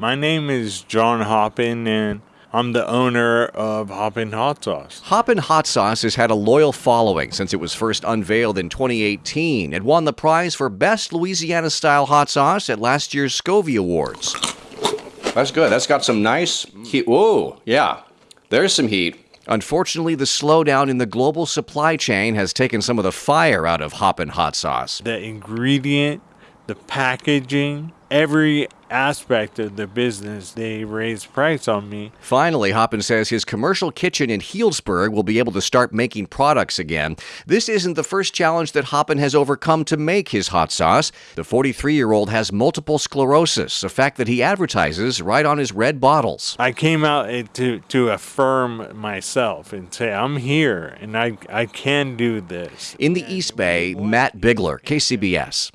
My name is John Hoppin, and I'm the owner of Hoppin Hot Sauce. Hoppin' Hot Sauce has had a loyal following since it was first unveiled in 2018. It won the prize for Best Louisiana Style Hot Sauce at last year's Scovie Awards. That's good. That's got some nice heat. Whoa, yeah. There's some heat. Unfortunately, the slowdown in the global supply chain has taken some of the fire out of Hoppin' Hot Sauce. The ingredient, the packaging, every aspect of the business, they raised price on me. Finally, Hoppin says his commercial kitchen in Healdsburg will be able to start making products again. This isn't the first challenge that Hoppin has overcome to make his hot sauce. The 43 year old has multiple sclerosis, a fact that he advertises right on his red bottles. I came out eh, to, to affirm myself and say, I'm here and I, I can do this. In the East Bay, Matt Bigler, KCBS.